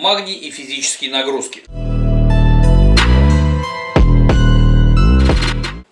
Магний и физические нагрузки.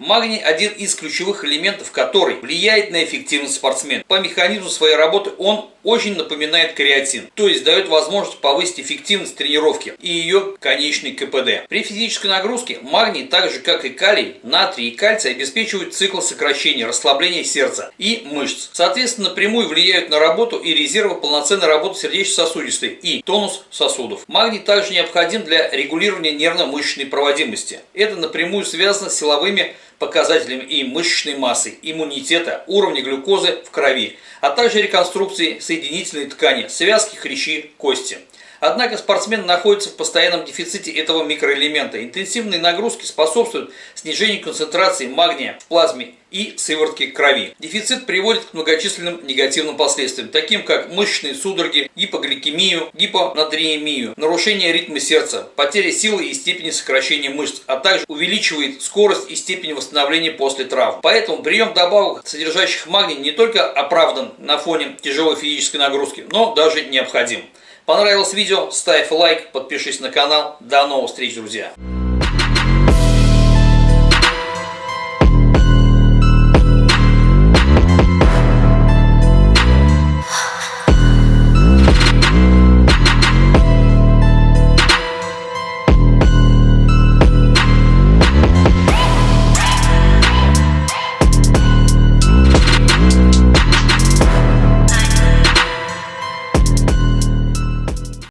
Магний – один из ключевых элементов, который влияет на эффективность спортсмена. По механизму своей работы он очень напоминает креатин, то есть дает возможность повысить эффективность тренировки и ее конечный КПД. При физической нагрузке магний, так же как и калий, натрий и кальций обеспечивают цикл сокращения, расслабления сердца и мышц. Соответственно, напрямую влияют на работу и резервы полноценной работы сердечно-сосудистой и тонус сосудов. Магний также необходим для регулирования нервно-мышечной проводимости. Это напрямую связано с силовыми показателями и мышечной массы, иммунитета, уровня глюкозы в крови, а также реконструкции соединительной ткани, связки, хрящи, кости. Однако спортсмен находится в постоянном дефиците этого микроэлемента. Интенсивные нагрузки способствуют снижению концентрации магния в плазме и сыворотки крови. Дефицит приводит к многочисленным негативным последствиям, таким как мышечные судороги, гипогликемию, гипонатриемию, нарушение ритма сердца, потеря силы и степени сокращения мышц, а также увеличивает скорость и степень восстановления после травм. Поэтому прием добавок, содержащих магний, не только оправдан на фоне тяжелой физической нагрузки, но даже необходим. Понравилось видео? Ставь лайк, подпишись на канал. До новых встреч, друзья!